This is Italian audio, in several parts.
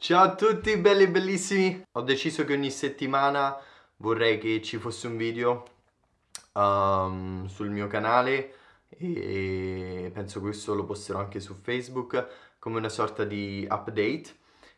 Ciao a tutti belli bellissimi! Ho deciso che ogni settimana vorrei che ci fosse un video um, sul mio canale e penso questo lo posterò anche su Facebook come una sorta di update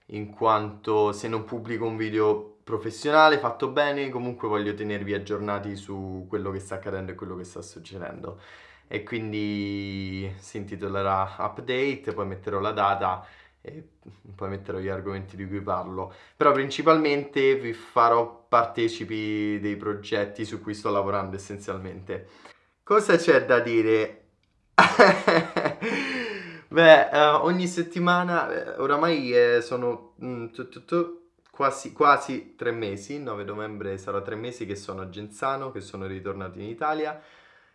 in quanto se non pubblico un video professionale fatto bene comunque voglio tenervi aggiornati su quello che sta accadendo e quello che sta succedendo e quindi si intitolerà update poi metterò la data e poi metterò gli argomenti di cui parlo. Però principalmente vi farò partecipi dei progetti su cui sto lavorando essenzialmente. Cosa c'è da dire? Beh, uh, ogni settimana, eh, oramai eh, sono mm, tu, tu, tu, quasi, quasi tre mesi, 9 novembre sarà tre mesi che sono a Genzano, che sono ritornato in Italia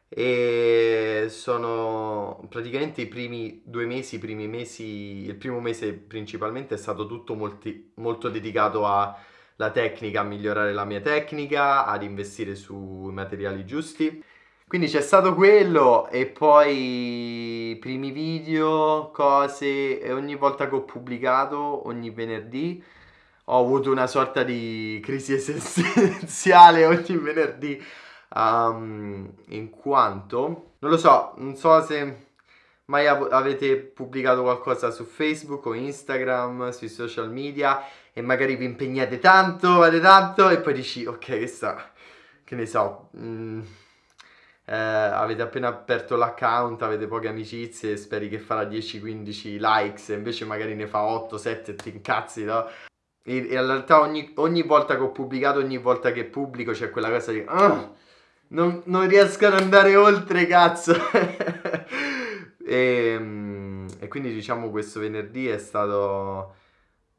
e sono praticamente i primi due mesi, i primi mesi, il primo mese principalmente è stato tutto molti, molto dedicato alla tecnica, a migliorare la mia tecnica, ad investire sui materiali giusti. Quindi c'è stato quello e poi primi video, cose e ogni volta che ho pubblicato, ogni venerdì, ho avuto una sorta di crisi esistenziale ogni venerdì um, in quanto, non lo so, non so se mai av- avete pubblicato qualcosa su Facebook o Instagram, sui social media e magari vi impegnate tanto, fate tanto e poi dici ok che sta, che ne so, mm, eh, avete appena aperto l'account, avete poche amicizie, speri che farà 10-15 likes e invece magari ne fa 8-7 e ti incazzi, no? E, in realtà ogni, ogni, volta che ho pubblicato, ogni volta che pubblico c'è quella cosa di... Uh, non, non riesco ad andare oltre, cazzo. e, ehm, e quindi diciamo questo venerdì è stato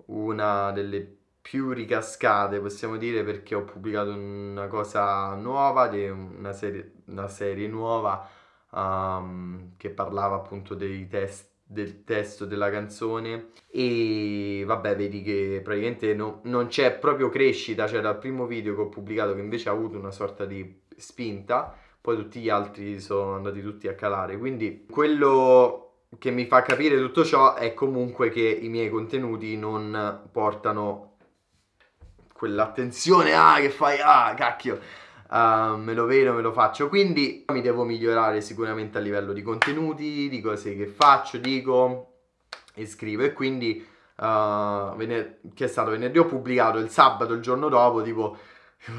una delle più ricascate, possiamo dire, perché ho pubblicato una cosa nuova, una serie, una serie nuova um, che parlava appunto dei test, del testo della canzone e vabbè vedi che praticamente no, non c'è proprio crescita, cioè dal primo video che ho pubblicato che invece ha avuto una sorta di spinta, poi tutti gli altri sono andati tutti a calare. Quindi quello che mi fa capire tutto ciò è comunque che i miei contenuti non portano quell'attenzione, ah che fai, ah cacchio, uh, me lo vedo, me lo faccio. Quindi mi devo migliorare sicuramente a livello di contenuti, di cose che faccio, dico e scrivo e quindi uh, che è stato venerdì ho pubblicato il sabato il giorno dopo tipo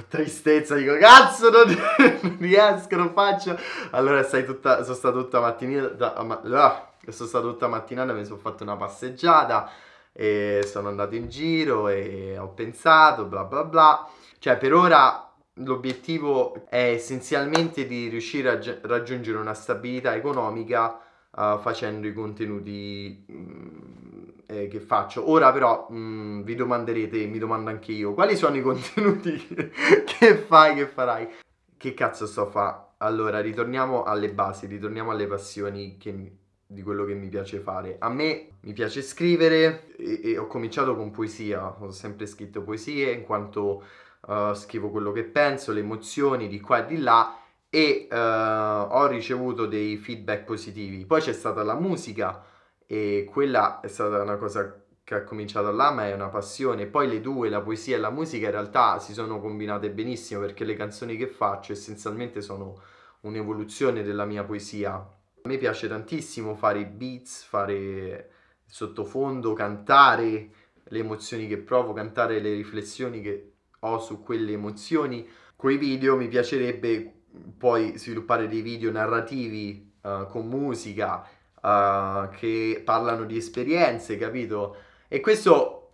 tristezza, dico cazzo non, non, riesco, non faccio. Allora tutta, sono stato tutta mattinata, ma, ah, sono stato tutta mattinata, mi sono fatto una passeggiata e sono andato in giro e ho pensato bla bla bla. Cioè per ora l'obiettivo è essenzialmente di riuscire a raggiungere una stabilità economica uh, facendo i contenuti mm, eh, che faccio. Ora però mh, mm, vi domanderete, mi domando anche io, quali sono i contenuti che fai, che farai? Che cazzo sto a fare? Allora, ritorniamo alle basi, ritorniamo alle passioni che, di quello che mi piace fare. A me mi piace scrivere e, e ho cominciato con poesia, ho sempre scritto poesie in quanto uh, scrivo quello che penso, le emozioni di qua e di là e uh, ho ricevuto dei feedback positivi. Poi c'è stata la musica e quella è stata una cosa che ha cominciato là, ma è una passione. Poi le due, la poesia e la musica, in realtà si sono combinate benissimo perché le canzoni che faccio essenzialmente sono un'evoluzione della mia poesia. A me piace tantissimo fare beats, fare sottofondo, cantare le emozioni che provo, cantare le riflessioni che ho su quelle emozioni. Con i video mi piacerebbe poi sviluppare dei video narrativi uh, con musica uh, che parlano di esperienze, capito? E questo...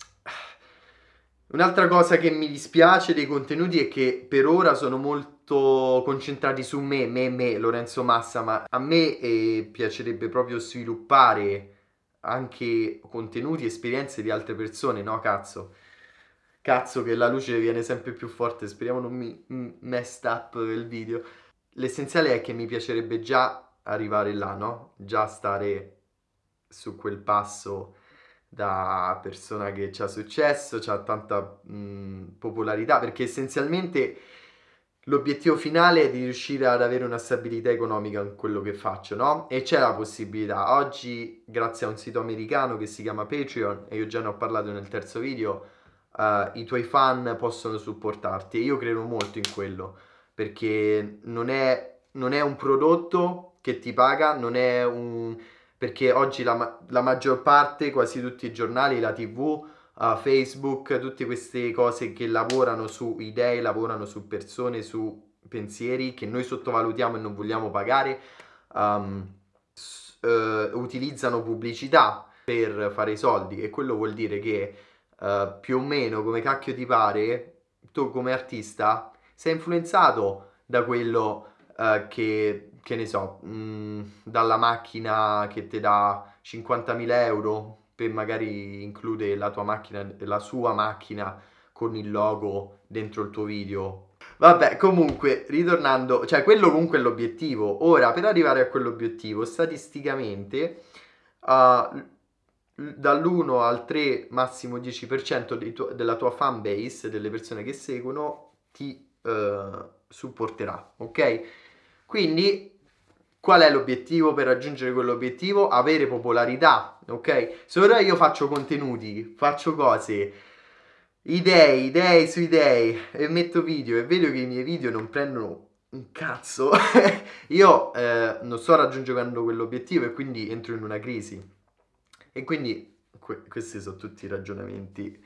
Un'altra cosa che mi dispiace dei contenuti è che per ora sono molto concentrati su me, me, me, Lorenzo Massa, ma a me eh, piacerebbe proprio sviluppare anche contenuti, esperienze di altre persone, no cazzo? Cazzo che la luce viene sempre più forte, speriamo non mi messed up il video. L'essenziale è che mi piacerebbe già arrivare là, no? Già stare su quel passo da persona che ci ha successo, ha tanta mh, popolarità, perché essenzialmente l'obiettivo finale è di riuscire ad avere una stabilità economica in quello che faccio, no? E c'è la possibilità. Oggi, grazie a un sito americano che si chiama Patreon, e io già ne ho parlato nel terzo video, uh, i tuoi fan possono supportarti e io credo molto in quello, perché non è, non è un prodotto che ti paga, non è un... perché oggi la, la maggior parte, quasi tutti i giornali, la tv, uh, Facebook, tutte queste cose che lavorano su idee, lavorano su persone, su pensieri che noi sottovalutiamo e non vogliamo pagare, um, uh, utilizzano pubblicità per fare i soldi. E quello vuol dire che uh, più o meno come cacchio ti pare, tu come artista sei influenzato da quello uh, che, che ne so, mh, mm, dalla macchina che ti dà 50.000 euro per magari include la tua macchina, la sua macchina con il logo dentro il tuo video. Vabbè, comunque, ritornando, cioè quello comunque è l'obiettivo. Ora, per arrivare a quell'obiettivo, statisticamente, uh, dall'1 al 3, massimo 10% tu- della tua fan base, delle persone che seguono, ti uh, supporterà, ok? Quindi Qual è l'obiettivo per raggiungere quell'obiettivo? Avere popolarità, ok? Se ora io faccio contenuti, faccio cose, idee, idee su idee e metto video e vedo che i miei video non prendono un cazzo, io eh, non sto raggiungendo quell'obiettivo e quindi entro in una crisi. E quindi que- questi sono tutti i ragionamenti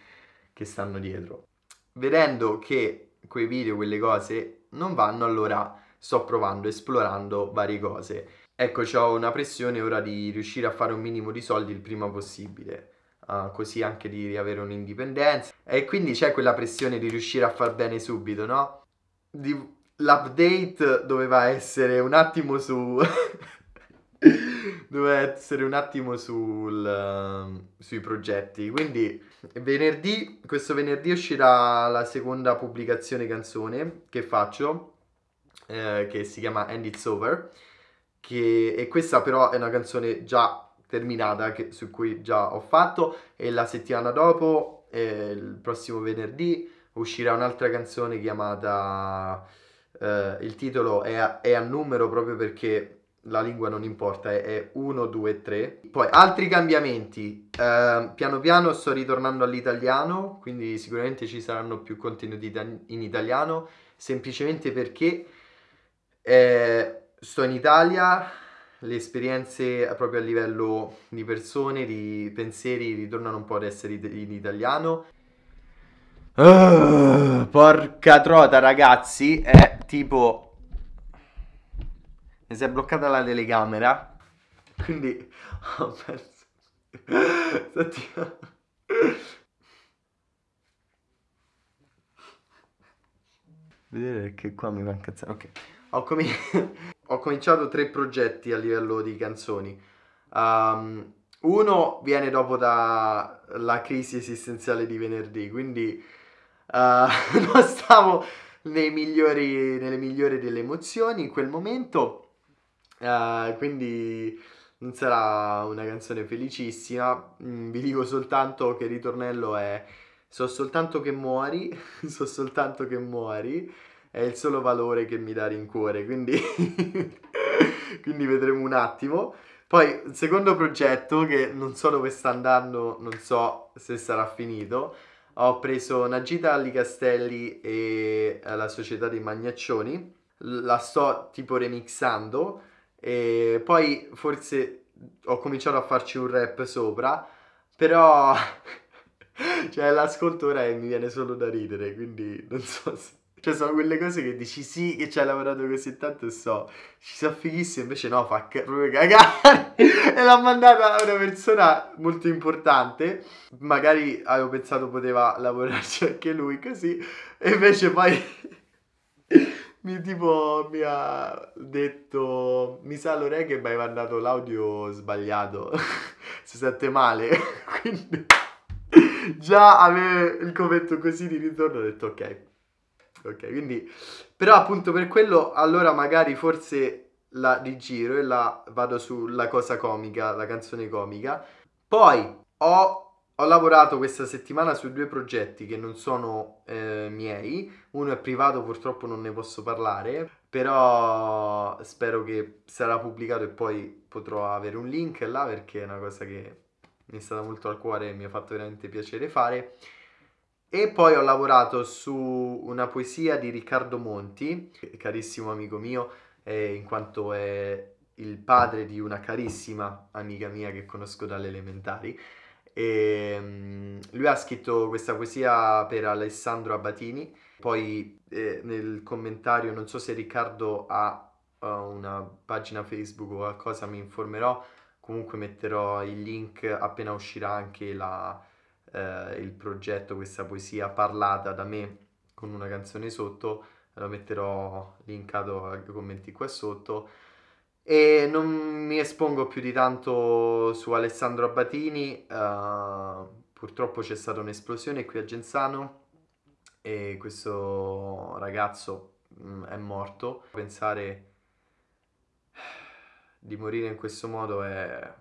che stanno dietro. Vedendo che quei video, quelle cose non vanno, allora sto provando, esplorando varie cose. Ecco, ho una pressione ora di riuscire a fare un minimo di soldi il prima possibile. Uh, così anche di avere un'indipendenza e quindi c'è quella pressione di riuscire a far bene subito, no? Di... L'update doveva essere un attimo su... doveva essere un attimo sul, uh, sui progetti. Quindi venerdì, questo venerdì uscirà la seconda pubblicazione canzone che faccio eh, che si chiama And It's Over, che, e questa però è una canzone già terminata che, su cui già ho fatto e la settimana dopo, eh, il prossimo venerdì, uscirà un'altra canzone chiamata... Eh, il titolo è a, è a numero proprio perché la lingua non importa, è 1, 2, 3. Poi altri cambiamenti, uh, piano piano sto ritornando all'italiano, quindi sicuramente ci saranno più contenuti in italiano, semplicemente perché eh, sto in Italia, le esperienze proprio a livello di persone, di pensieri ritornano un po' ad essere in italiano. Uh, porca trota ragazzi, è tipo... Mi si è bloccata la telecamera, quindi ho perso... Vedere che qua mi va a incazzare, ok ho, com ho, cominciato tre progetti a livello di canzoni. Um, uno viene dopo dalla crisi esistenziale di venerdì, quindi uh, non stavo migliori, nelle migliori delle emozioni in quel momento, uh, quindi non sarà una canzone felicissima. Mm, vi dico soltanto che il ritornello è so soltanto che muori, so soltanto che muori è il solo valore che mi dà rincuore, quindi, quindi vedremo un attimo. Poi, il secondo progetto, che non so dove sta andando, non so se sarà finito, ho preso una gita agli castelli e la società dei magnaccioni, la sto tipo remixando e poi forse ho cominciato a farci un rap sopra, però cioè l'ascolto ora e mi viene solo da ridere, quindi non so se... Cioè, sono quelle cose che dici sì, che ci hai lavorato così tanto e so, ci sa fighissimo, invece no, fa proprio cagare. e l'ha mandata a una persona molto importante. Magari avevo pensato poteva lavorarci anche lui così, e invece poi mi tipo mi ha detto mi sa Lore che mi hai mandato l'audio sbagliato. Si sente male. Quindi già avere il commento così di ritorno ho detto ok Ok, quindi... Però appunto per quello allora magari forse la rigiro e la vado sulla cosa comica, la canzone comica. Poi ho ho lavorato questa settimana su due progetti che non sono eh, miei, uno è privato, purtroppo non ne posso parlare, però spero che sarà pubblicato e poi potrò avere un link là perché è una cosa che mi è stata molto al cuore e mi ha fatto veramente piacere fare. E poi ho lavorato su una poesia di Riccardo Monti, carissimo amico mio, eh, in quanto è il padre di una carissima amica mia che conosco dalle elementari. E, um, lui ha scritto questa poesia per Alessandro Abatini, poi eh, nel commentario, non so se Riccardo ha uh, una pagina Facebook o qualcosa, mi informerò, comunque metterò il link appena uscirà anche la, eh, il progetto, questa poesia parlata da me con una canzone sotto, lo metterò linkato ai commenti qua sotto e non mi espongo più di tanto su Alessandro Abbatini, uh, purtroppo c'è stata un'esplosione qui a Genzano e questo ragazzo mh, mm, è morto. Pensare di morire in questo modo è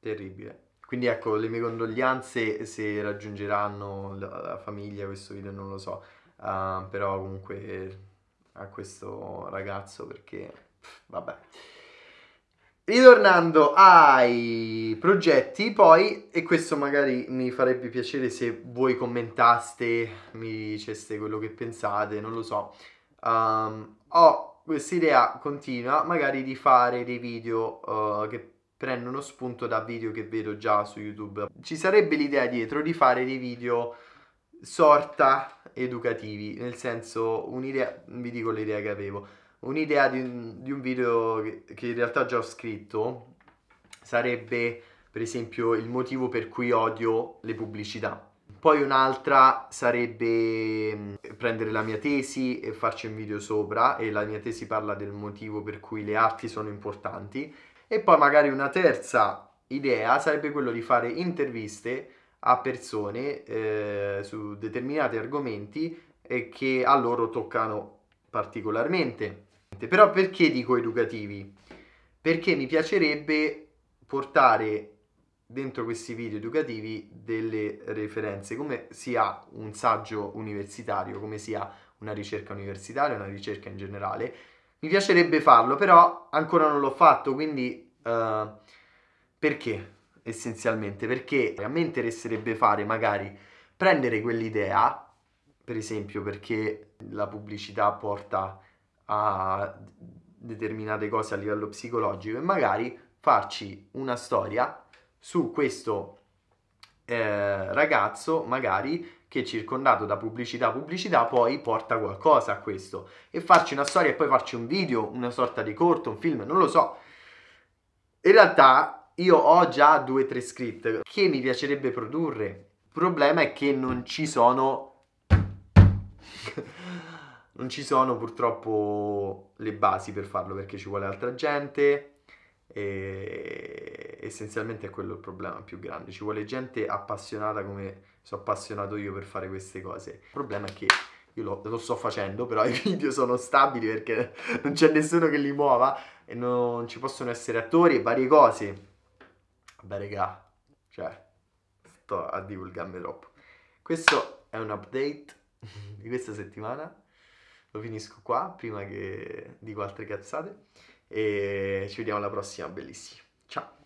terribile. Quindi ecco, le mie condoglianze se raggiungeranno la, famiglia questo video non lo so, uh, però comunque a questo ragazzo perché vabbè. Ritornando ai progetti, poi, e questo magari mi farebbe piacere se voi commentaste, mi diceste quello che pensate, non lo so. Um, ho questa idea continua, magari di fare dei video uh, che prendono spunto da video che vedo già su YouTube. Ci sarebbe l'idea dietro di fare dei video sorta educativi, nel senso, un'idea, vi dico l'idea che avevo un'idea di di un video che, che, in realtà già ho scritto sarebbe per esempio il motivo per cui odio le pubblicità. Poi un'altra sarebbe mm, prendere la mia tesi e farci un video sopra e la mia tesi parla del motivo per cui le arti sono importanti e poi magari una terza idea sarebbe quello di fare interviste a persone eh, su determinati argomenti e che a loro toccano particolarmente. Però perché dico educativi? Perché mi piacerebbe portare dentro questi video educativi delle referenze, come sia un saggio universitario, come sia una ricerca universitaria, una ricerca in generale. Mi piacerebbe farlo, però ancora non l'ho fatto, quindi uh, perché? Essenzialmente, perché a me interesserebbe fare magari prendere quell'idea, per esempio perché la pubblicità porta a determinate cose a livello psicologico e magari farci una storia su questo eh, ragazzo magari che circondato da pubblicità pubblicità poi porta qualcosa a questo. E farci una storia e poi farci un video una sorta di corto un film non lo so. In realtà io ho già due o tre script che mi piacerebbe produrre. Il problema è che non ci sono non ci sono purtroppo le basi per farlo perché ci vuole altra gente e essenzialmente è quello il problema più grande. Ci vuole gente appassionata come sono appassionato io per fare queste cose. Il problema è che io lo, lo, sto facendo, però i video sono stabili perché non c'è nessuno che li muova e non ci possono essere attori e varie cose. Vabbè, raga, cioè, sto a divulgarmi troppo. Questo è un update di questa settimana lo finisco qua prima che dico altre cazzate e ci vediamo alla prossima, bellissimi. Ciao!